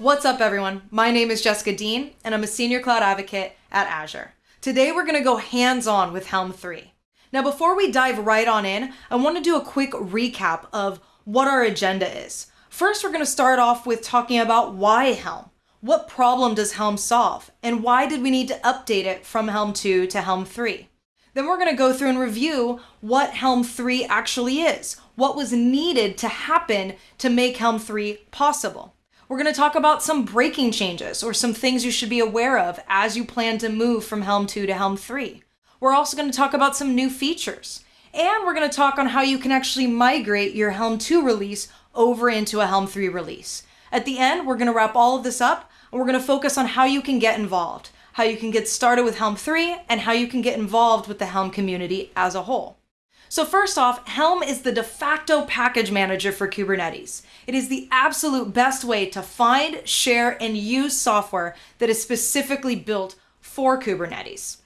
What's up, everyone? My name is Jessica Dean, and I'm a senior cloud advocate at Azure. Today, we're going to go hands on with Helm 3. Now, before we dive right on in, I want to do a quick recap of what our agenda is. First, we're going to start off with talking about why Helm. What problem does Helm solve? And why did we need to update it from Helm 2 to Helm 3? Then we're going to go through and review what Helm 3 actually is, what was needed to happen to make Helm 3 possible. We're going to talk about some breaking changes or some things you should be aware of as you plan to move from Helm 2 to Helm 3. We're also going to talk about some new features. And we're going to talk on how you can actually migrate your Helm 2 release over into a Helm 3 release. At the end, we're going to wrap all of this up and we're going to focus on how you can get involved, how you can get started with Helm 3, and how you can get involved with the Helm community as a whole. So first off, Helm is the de facto package manager for Kubernetes. It is the absolute best way to find, share, and use software that is specifically built for Kubernetes.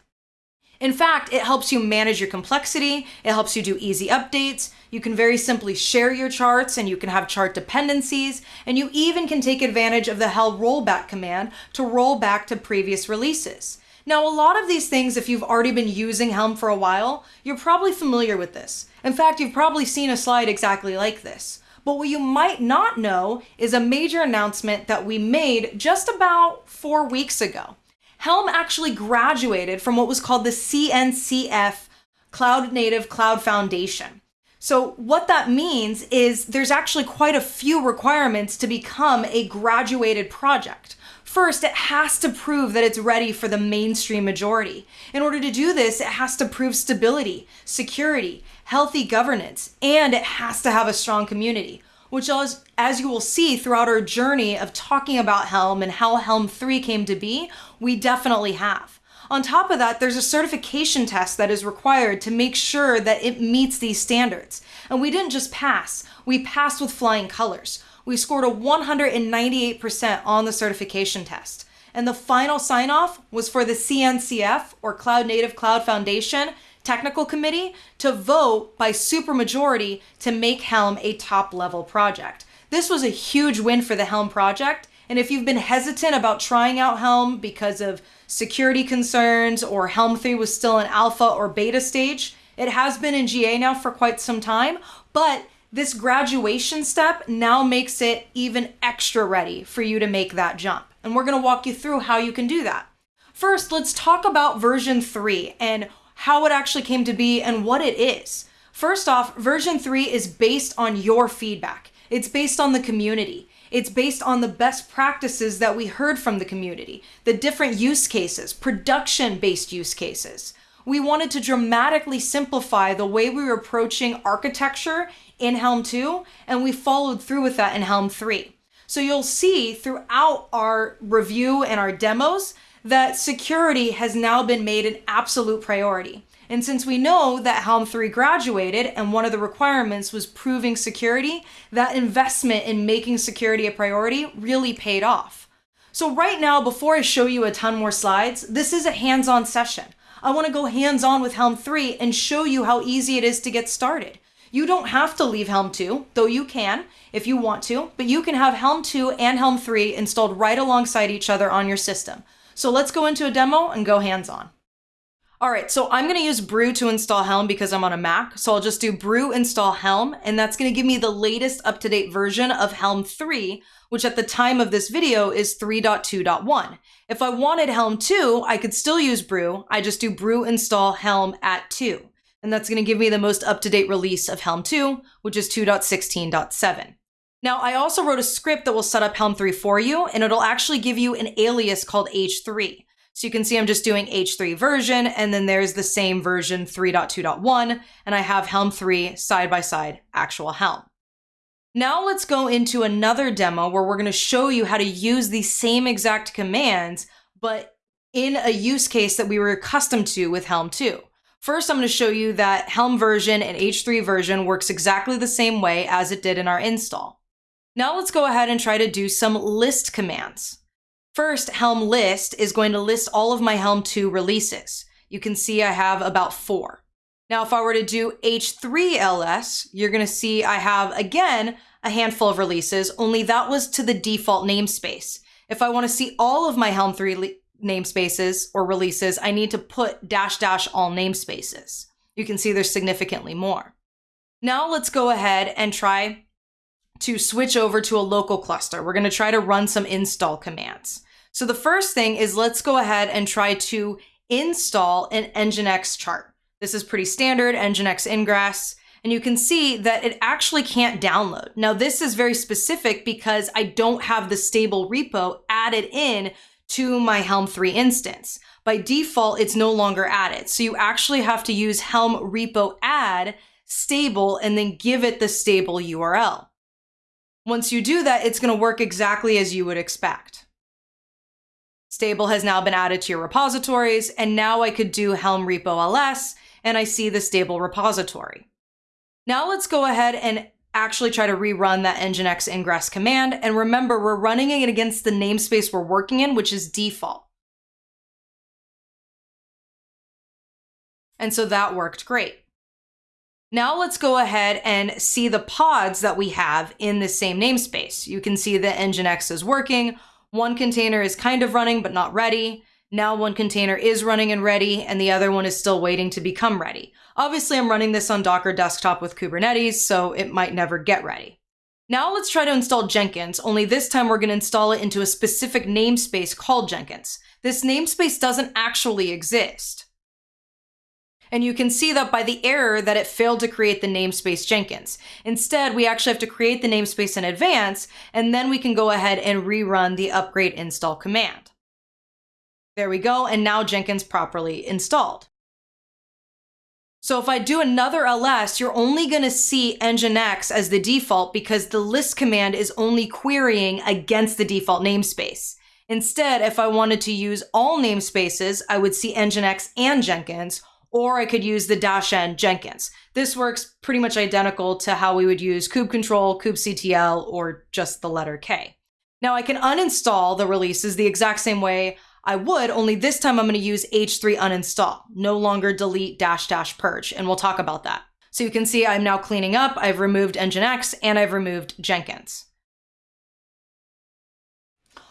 In fact, it helps you manage your complexity, it helps you do easy updates, you can very simply share your charts and you can have chart dependencies, and you even can take advantage of the Helm rollback command to roll back to previous releases. Now, a lot of these things, if you've already been using Helm for a while, you're probably familiar with this. In fact, you've probably seen a slide exactly like this. But what you might not know is a major announcement that we made just about four weeks ago. Helm actually graduated from what was called the CNCF Cloud Native Cloud Foundation. So, what that means is there's actually quite a few requirements to become a graduated project. First, it has to prove that it's ready for the mainstream majority. In order to do this, it has to prove stability, security, healthy governance, and it has to have a strong community, which as, as you will see throughout our journey of talking about Helm and how Helm 3 came to be, we definitely have. On top of that, there's a certification test that is required to make sure that it meets these standards. And we didn't just pass, we passed with flying colors we scored a 198% on the certification test. And the final sign off was for the CNCF, or Cloud Native Cloud Foundation, technical committee to vote by supermajority to make Helm a top level project. This was a huge win for the Helm project. And if you've been hesitant about trying out Helm because of security concerns or Helm 3 was still in alpha or beta stage, it has been in GA now for quite some time, but this graduation step now makes it even extra ready for you to make that jump. And we're going to walk you through how you can do that. First, let's talk about version 3 and how it actually came to be and what it is. First off, version 3 is based on your feedback. It's based on the community. It's based on the best practices that we heard from the community, the different use cases, production based use cases. We wanted to dramatically simplify the way we were approaching architecture in Helm 2, and we followed through with that in Helm 3. So you'll see throughout our review and our demos that security has now been made an absolute priority. And since we know that Helm 3 graduated and one of the requirements was proving security, that investment in making security a priority really paid off. So right now, before I show you a ton more slides, this is a hands-on session. I want to go hands-on with Helm 3 and show you how easy it is to get started. You don't have to leave Helm 2, though you can if you want to, but you can have Helm 2 and Helm 3 installed right alongside each other on your system. So let's go into a demo and go hands-on. All right, so I'm gonna use Brew to install Helm because I'm on a Mac. So I'll just do Brew install Helm, and that's gonna give me the latest up-to-date version of Helm 3, which at the time of this video is 3.2.1. If I wanted Helm 2, I could still use Brew. I just do Brew install Helm at 2 and that's going to give me the most up-to-date release of Helm 2, which is 2.16.7. Now, I also wrote a script that will set up Helm 3 for you, and it'll actually give you an alias called H3. So you can see I'm just doing H3 version, and then there's the same version 3.2.1, and I have Helm 3 side by side actual Helm. Now let's go into another demo where we're going to show you how to use the same exact commands, but in a use case that we were accustomed to with Helm 2. First, I'm going to show you that Helm version and H3 version works exactly the same way as it did in our install. Now let's go ahead and try to do some list commands. First, Helm list is going to list all of my Helm 2 releases. You can see I have about four. Now, if I were to do H3LS, you're going to see I have, again, a handful of releases, only that was to the default namespace. If I want to see all of my Helm 3 namespaces or releases, I need to put dash dash all namespaces. You can see there's significantly more. Now let's go ahead and try to switch over to a local cluster. We're going to try to run some install commands. So the first thing is let's go ahead and try to install an Nginx chart. This is pretty standard, Nginx Ingress, and you can see that it actually can't download. Now this is very specific because I don't have the stable repo added in to my Helm 3 instance. By default, it's no longer added. So you actually have to use Helm repo add stable and then give it the stable URL. Once you do that, it's going to work exactly as you would expect. Stable has now been added to your repositories, and now I could do Helm repo ls, and I see the stable repository. Now let's go ahead and actually try to rerun that nginx ingress command. And remember, we're running it against the namespace we're working in, which is default. And so that worked great. Now let's go ahead and see the pods that we have in the same namespace. You can see that Nginx is working. One container is kind of running, but not ready. Now one container is running and ready, and the other one is still waiting to become ready. Obviously, I'm running this on Docker desktop with Kubernetes, so it might never get ready. Now let's try to install Jenkins, only this time we're gonna install it into a specific namespace called Jenkins. This namespace doesn't actually exist. And you can see that by the error that it failed to create the namespace Jenkins. Instead, we actually have to create the namespace in advance, and then we can go ahead and rerun the upgrade install command. There we go, and now Jenkins properly installed. So if I do another ls, you're only going to see nginx as the default because the list command is only querying against the default namespace. Instead, if I wanted to use all namespaces, I would see nginx and Jenkins, or I could use the dash n Jenkins. This works pretty much identical to how we would use kubectl, kubectl, or just the letter K. Now I can uninstall the releases the exact same way I would, only this time I'm going to use h3 uninstall, no longer delete dash dash purge, and we'll talk about that. So you can see I'm now cleaning up, I've removed Nginx, and I've removed Jenkins.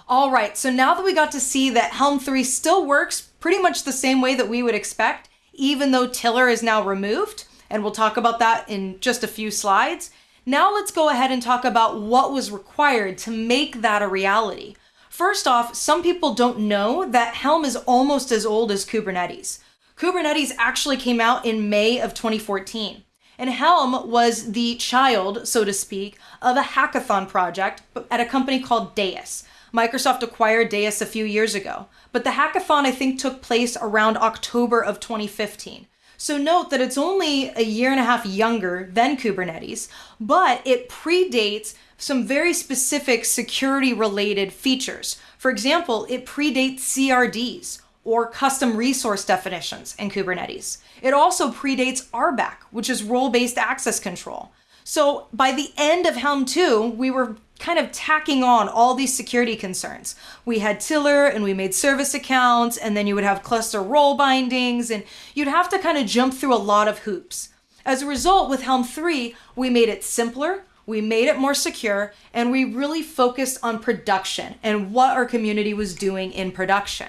All right, so now that we got to see that Helm 3 still works pretty much the same way that we would expect, even though Tiller is now removed, and we'll talk about that in just a few slides. Now let's go ahead and talk about what was required to make that a reality. First off, some people don't know that Helm is almost as old as Kubernetes. Kubernetes actually came out in May of 2014. And Helm was the child, so to speak, of a hackathon project at a company called Deis. Microsoft acquired Deis a few years ago, but the hackathon I think took place around October of 2015. So note that it's only a year and a half younger than Kubernetes, but it predates some very specific security related features. For example, it predates CRDs or custom resource definitions in Kubernetes. It also predates RBAC, which is role based access control. So by the end of Helm 2, we were kind of tacking on all these security concerns. We had Tiller and we made service accounts, and then you would have cluster role bindings, and you'd have to kind of jump through a lot of hoops. As a result, with Helm 3, we made it simpler, we made it more secure, and we really focused on production and what our community was doing in production.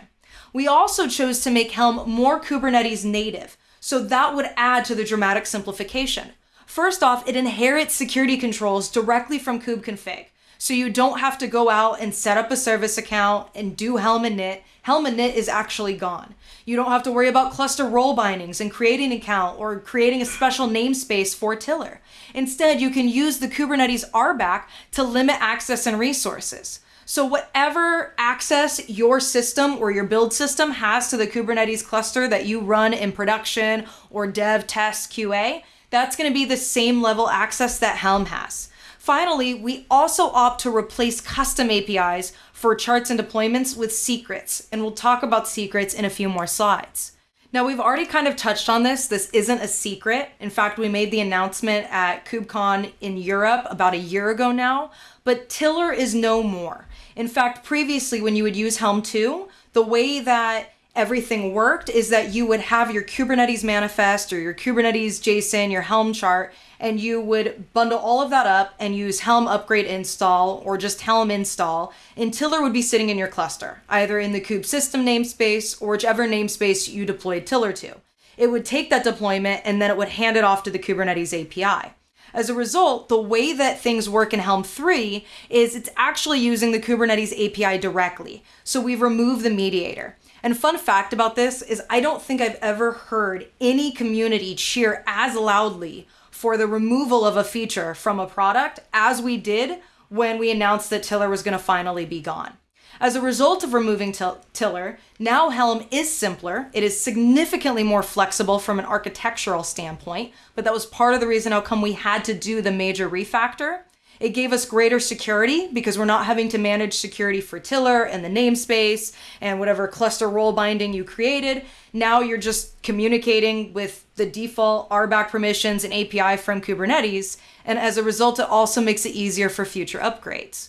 We also chose to make Helm more Kubernetes native, so that would add to the dramatic simplification. First off, it inherits security controls directly from kubeconfig. So you don't have to go out and set up a service account and do Helm init. Helm init is actually gone. You don't have to worry about cluster role bindings and creating an account or creating a special namespace for Tiller. Instead, you can use the Kubernetes RBAC to limit access and resources. So whatever access your system or your build system has to the Kubernetes cluster that you run in production or dev, test, QA, that's going to be the same level access that Helm has. Finally, we also opt to replace custom APIs for charts and deployments with secrets, and we'll talk about secrets in a few more slides. Now, we've already kind of touched on this. This isn't a secret. In fact, we made the announcement at KubeCon in Europe about a year ago now, but Tiller is no more. In fact, previously, when you would use Helm 2, the way that everything worked is that you would have your Kubernetes manifest or your Kubernetes JSON, your Helm chart, and you would bundle all of that up and use Helm upgrade install or just Helm install, and Tiller would be sitting in your cluster, either in the kube system namespace or whichever namespace you deployed Tiller to. It would take that deployment and then it would hand it off to the Kubernetes API. As a result, the way that things work in Helm 3 is it's actually using the Kubernetes API directly. So we've removed the mediator. And fun fact about this is I don't think I've ever heard any community cheer as loudly for the removal of a feature from a product as we did when we announced that Tiller was going to finally be gone. As a result of removing Tiller, now Helm is simpler. It is significantly more flexible from an architectural standpoint, but that was part of the reason how come we had to do the major refactor. It gave us greater security because we're not having to manage security for Tiller and the namespace and whatever cluster role binding you created. Now you're just communicating with the default RBAC permissions and API from Kubernetes. And as a result, it also makes it easier for future upgrades.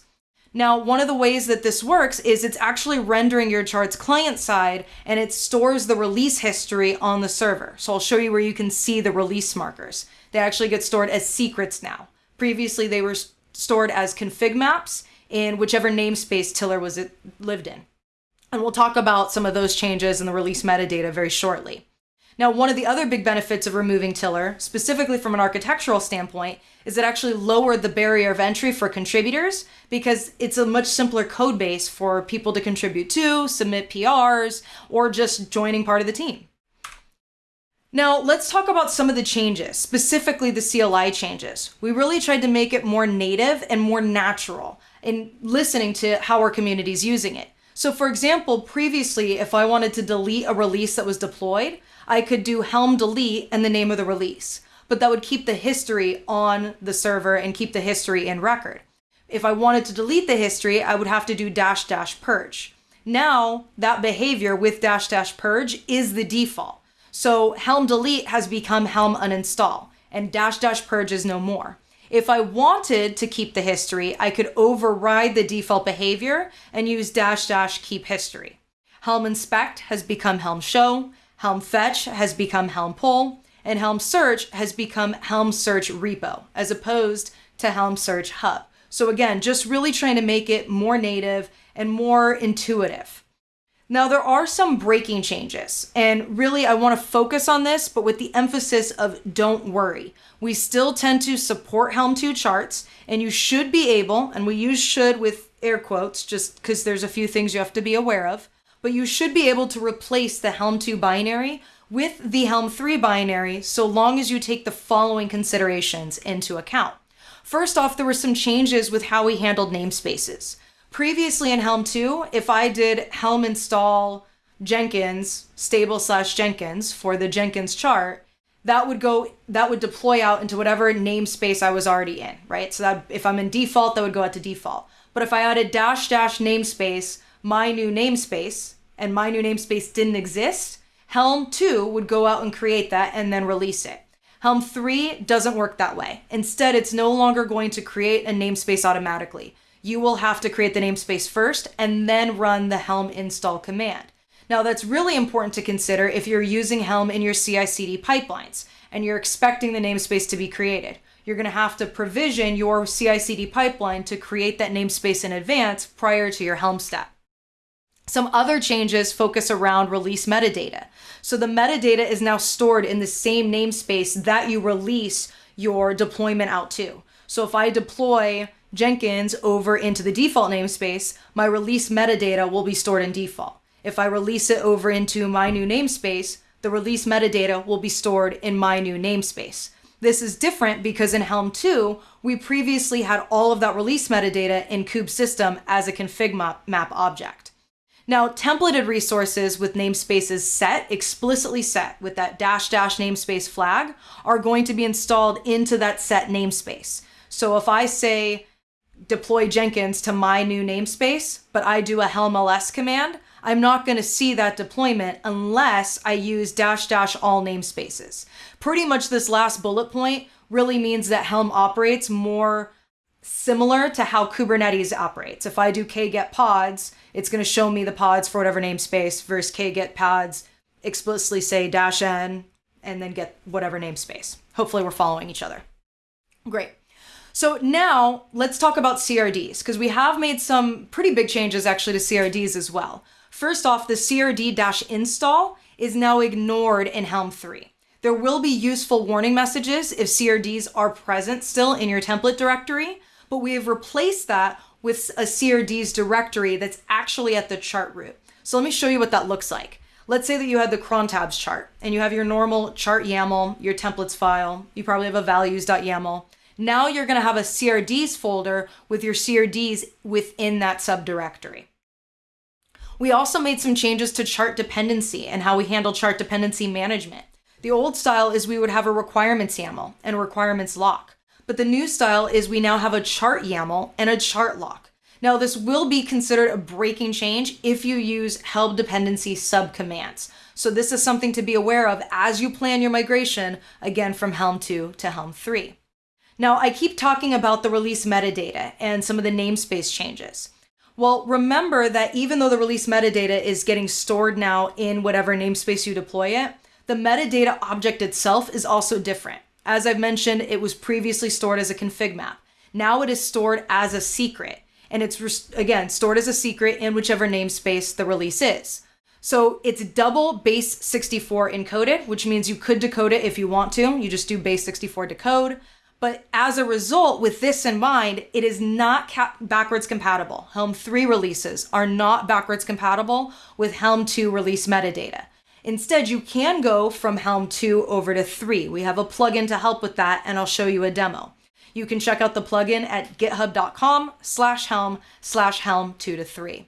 Now, one of the ways that this works is it's actually rendering your charts client side and it stores the release history on the server. So I'll show you where you can see the release markers. They actually get stored as secrets now. Previously, they were stored as config maps in whichever namespace Tiller was it lived in. And we'll talk about some of those changes in the release metadata very shortly. Now, one of the other big benefits of removing Tiller, specifically from an architectural standpoint, is it actually lowered the barrier of entry for contributors because it's a much simpler code base for people to contribute to, submit PRs, or just joining part of the team. Now, let's talk about some of the changes, specifically the CLI changes. We really tried to make it more native and more natural in listening to how our community is using it. So, for example, previously, if I wanted to delete a release that was deployed, I could do helm delete and the name of the release, but that would keep the history on the server and keep the history in record. If I wanted to delete the history, I would have to do dash dash purge. Now, that behavior with dash dash purge is the default. So Helm delete has become Helm uninstall, and dash dash purge is no more. If I wanted to keep the history, I could override the default behavior and use dash dash keep history. Helm inspect has become Helm show, Helm Fetch has become Helm Pull, and Helm Search has become Helm Search Repo, as opposed to Helm Search Hub. So again, just really trying to make it more native and more intuitive. Now, there are some breaking changes, and really I want to focus on this, but with the emphasis of don't worry. We still tend to support Helm 2 charts, and you should be able, and we use should with air quotes just because there's a few things you have to be aware of, but you should be able to replace the Helm 2 binary with the Helm 3 binary so long as you take the following considerations into account. First off, there were some changes with how we handled namespaces. Previously in Helm 2, if I did Helm install Jenkins stable slash Jenkins for the Jenkins chart, that would go that would deploy out into whatever namespace I was already in, right? So that if I'm in default, that would go out to default. But if I added dash dash namespace my new namespace and my new namespace didn't exist, Helm 2 would go out and create that and then release it. Helm 3 doesn't work that way. Instead, it's no longer going to create a namespace automatically. You will have to create the namespace first and then run the Helm install command. Now, that's really important to consider if you're using Helm in your CI CD pipelines and you're expecting the namespace to be created. You're going to have to provision your CI CD pipeline to create that namespace in advance prior to your Helm step. Some other changes focus around release metadata. So the metadata is now stored in the same namespace that you release your deployment out to. So if I deploy Jenkins over into the default namespace, my release metadata will be stored in default. If I release it over into my new namespace, the release metadata will be stored in my new namespace. This is different because in Helm 2, we previously had all of that release metadata in kube system as a config map object. Now, templated resources with namespaces set, explicitly set with that dash dash namespace flag, are going to be installed into that set namespace. So if I say deploy Jenkins to my new namespace, but I do a helm ls command, I'm not going to see that deployment unless I use dash dash all namespaces. Pretty much this last bullet point really means that Helm operates more similar to how Kubernetes operates. If I do kget pods, it's going to show me the pods for whatever namespace versus kget pods explicitly say dash n and then get whatever namespace. Hopefully we're following each other. Great. So now let's talk about CRDs because we have made some pretty big changes actually to CRDs as well. First off, the CRD-install is now ignored in Helm 3. There will be useful warning messages if CRDs are present still in your template directory, but we have replaced that with a CRDs directory that's actually at the chart root. So let me show you what that looks like. Let's say that you had the cron tabs chart and you have your normal chart YAML, your templates file. You probably have a values.yaml. Now you're going to have a CRDs folder with your CRDs within that subdirectory. We also made some changes to chart dependency and how we handle chart dependency management. The old style is we would have a requirements YAML and a requirements lock. But the new style is we now have a chart YAML and a chart lock. Now, this will be considered a breaking change if you use helm dependency subcommands. So this is something to be aware of as you plan your migration, again, from Helm 2 to Helm 3. Now, I keep talking about the release metadata and some of the namespace changes. Well, remember that even though the release metadata is getting stored now in whatever namespace you deploy it, the metadata object itself is also different. As I've mentioned, it was previously stored as a config map. Now it is stored as a secret and it's again stored as a secret in whichever namespace the release is. So it's double base 64 encoded, which means you could decode it if you want to. You just do base 64 decode. But as a result, with this in mind, it is not ca- backwards compatible. Helm 3 releases are not backwards compatible with Helm 2 release metadata. Instead, you can go from Helm 2 over to 3. We have a plugin to help with that, and I'll show you a demo. You can check out the plugin at github.com slash helm slash helm 2 to 3.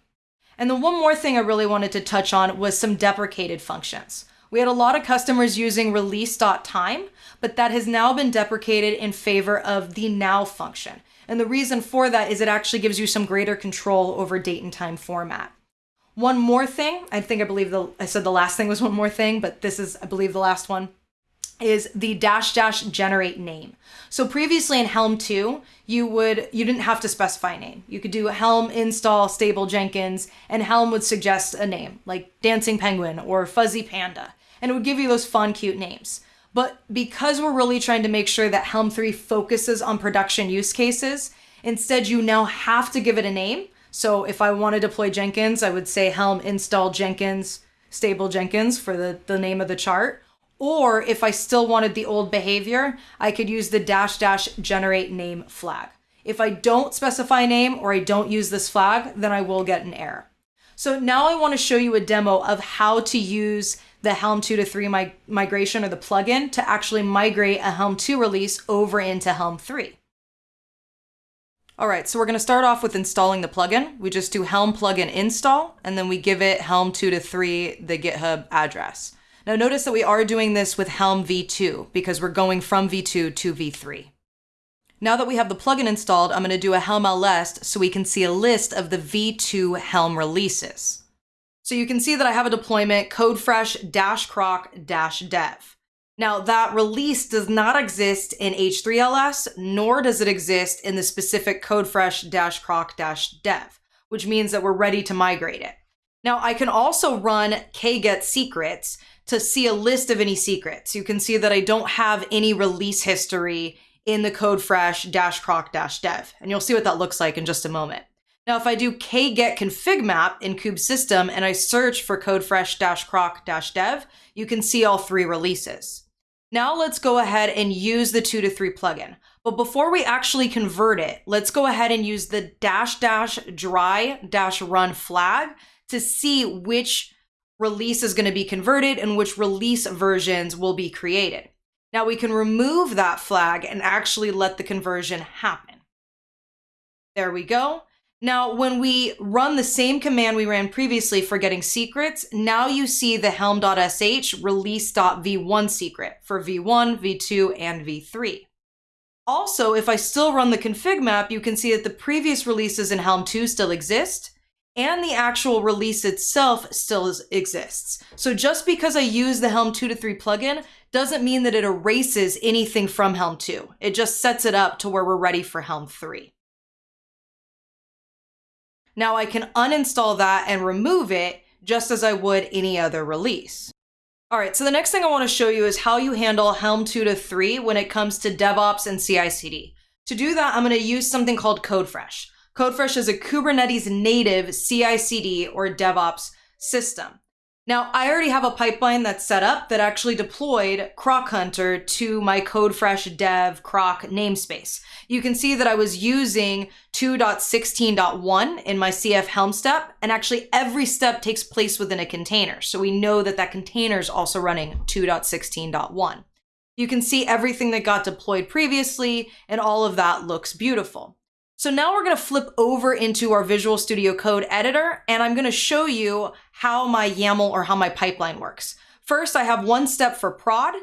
And the one more thing I really wanted to touch on was some deprecated functions. We had a lot of customers using release.time, but that has now been deprecated in favor of the now function. And the reason for that is it actually gives you some greater control over date and time format. One more thing, I think I believe the I said the last thing was one more thing, but this is I believe the last one is the dash dash generate name. So previously in Helm 2, you would you didn't have to specify a name. You could do Helm install stable Jenkins and Helm would suggest a name like Dancing Penguin or Fuzzy Panda and it would give you those fun cute names. But because we're really trying to make sure that Helm 3 focuses on production use cases, instead you now have to give it a name. So if I want to deploy Jenkins, I would say Helm install Jenkins stable Jenkins for the, the name of the chart or if I still wanted the old behavior, I could use the dash dash generate name flag. If I don't specify a name or I don't use this flag, then I will get an error. So now I want to show you a demo of how to use the Helm 2 to 3 mig- migration or the plugin to actually migrate a Helm 2 release over into Helm 3. All right, so we're going to start off with installing the plugin. We just do Helm plugin install, and then we give it Helm 2 to 3 the GitHub address. Now notice that we are doing this with Helm v2 because we're going from v2 to v3. Now that we have the plugin installed, I'm going to do a Helm ls so we can see a list of the v2 Helm releases. So you can see that I have a deployment codefresh dash croc dash dev. Now that release does not exist in H3LS, nor does it exist in the specific codefresh dash croc dash dev, which means that we're ready to migrate it. Now I can also run kget secrets to see a list of any secrets. You can see that I don't have any release history in the codefresh dash croc dash dev. And you'll see what that looks like in just a moment. Now, if I do kget config map in kubesystem and I search for codefresh dash croc dash dev, you can see all three releases. Now let's go ahead and use the two to three plugin. But before we actually convert it, let's go ahead and use the dash dash dry dash run flag to see which release is going to be converted and which release versions will be created. Now we can remove that flag and actually let the conversion happen. There we go. Now, when we run the same command we ran previously for getting secrets, now you see the helm.sh release.v1 secret for v1, v2, and v3. Also, if I still run the config map, you can see that the previous releases in Helm 2 still exist, and the actual release itself still is, exists. So just because I use the Helm 2 to 3 plugin doesn't mean that it erases anything from Helm 2. It just sets it up to where we're ready for Helm 3. Now I can uninstall that and remove it just as I would any other release. All right, so the next thing I want to show you is how you handle Helm 2 to 3 when it comes to DevOps and CI CD. To do that, I'm going to use something called CodeFresh. CodeFresh is a Kubernetes native CI CD or DevOps system. Now, I already have a pipeline that's set up that actually deployed Croc Hunter to my CodeFresh dev Croc namespace. You can see that I was using 2.16.1 in my CF Helm step, and actually every step takes place within a container. So we know that that container is also running 2.16.1. You can see everything that got deployed previously, and all of that looks beautiful. So now we're going to flip over into our Visual Studio Code editor, and I'm going to show you how my YAML or how my pipeline works. First, I have one step for prod,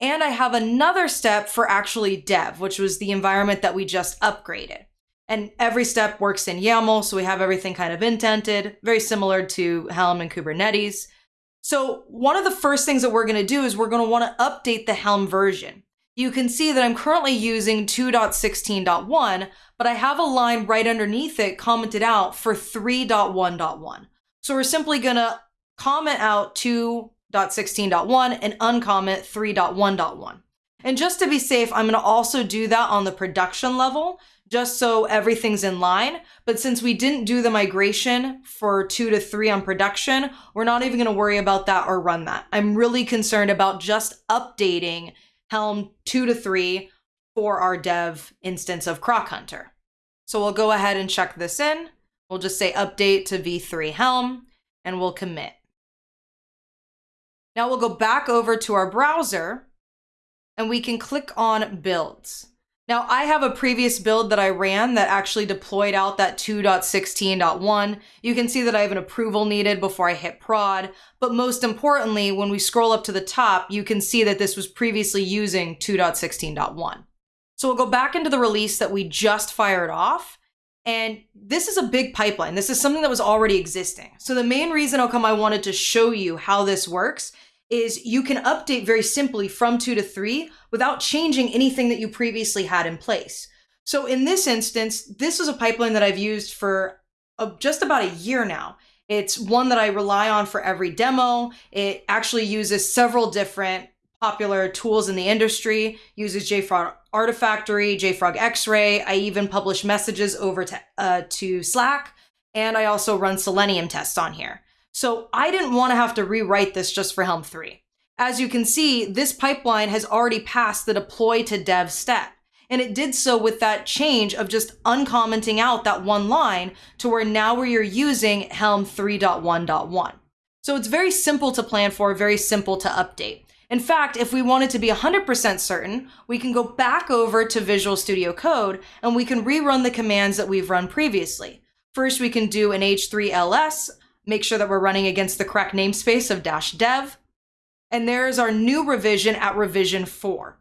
and I have another step for actually dev, which was the environment that we just upgraded. And every step works in YAML, so we have everything kind of indented, very similar to Helm and Kubernetes. So one of the first things that we're going to do is we're going to want to update the Helm version. You can see that I'm currently using 2.16.1, but I have a line right underneath it commented out for 3.1.1. So we're simply to comment out 2.16.1 and uncomment 3.1.1. And just to be safe, I'm to also do that on the production level just so everything's in line. But since we didn't do the migration for two to three on production, we're not even to worry about that or run that. I'm really concerned about just updating Helm two to three for our dev instance of Croc Hunter. So we'll go ahead and check this in. We'll just say update to v3 Helm and we'll commit. Now we'll go back over to our browser and we can click on builds. Now, I have a previous build that I ran that actually deployed out that 2.16.1. You can see that I have an approval needed before I hit prod. But most importantly, when we scroll up to the top, you can see that this was previously using 2.16.1. So we'll go back into the release that we just fired off. And this is a big pipeline. This is something that was already existing. So the main reason come I wanted to show you how this works is you can update very simply from two to three without changing anything that you previously had in place. So in this instance, this is a pipeline that I've used for uh, just about a year now. It's one that I rely on for every demo. It actually uses several different popular tools in the industry, uses JFrog Artifactory, JFrog Xray. I even publish messages over to, uh, to Slack, and I also run Selenium tests on here. So I didn't want to have to rewrite this just for Helm 3. As you can see, this pipeline has already passed the deploy to dev step. And it did so with that change of just uncommenting out that one line to where now where you're using Helm 3.1.1. So it's very simple to plan for, very simple to update. In fact, if we wanted to be 100% certain, we can go back over to Visual Studio Code and we can rerun the commands that we've run previously. First, we can do an H3LS make sure that we're running against the correct namespace of dash dev. And there's our new revision at revision four.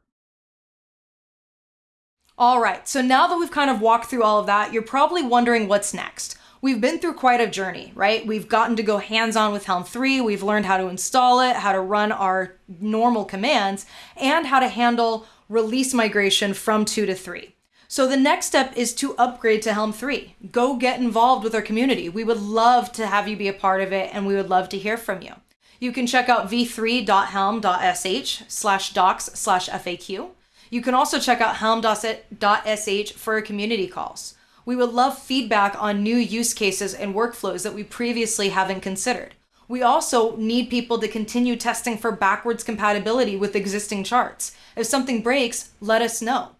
All right, so now that we've kind of walked through all of that, you're probably wondering what's next. We've been through quite a journey, right? We've gotten to go hands on with Helm 3, we've learned how to install it, how to run our normal commands, and how to handle release migration from 2 to 3. So the next step is to upgrade to Helm 3. Go get involved with our community. We would love to have you be a part of it and we would love to hear from you. You can check out v3.helm.sh slash docs slash FAQ. You can also check out helm.sh for community calls. We would love feedback on new use cases and workflows that we previously haven't considered. We also need people to continue testing for backwards compatibility with existing charts. If something breaks, let us know.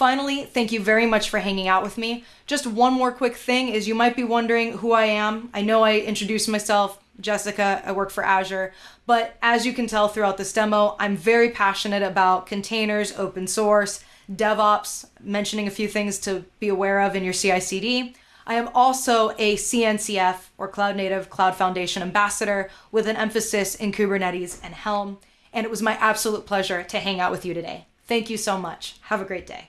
Finally, thank you very much for hanging out with me. Just one more quick thing is you might be wondering who I am. I know I introduced myself, Jessica, I work for Azure, but as you can tell throughout this demo, I'm very passionate about containers, open source, DevOps, mentioning a few things to be aware of in your CI CD. I am also a CNCF or Cloud Native Cloud Foundation ambassador with an emphasis in Kubernetes and Helm. And it was my absolute pleasure to hang out with you today. Thank you so much. Have a great day.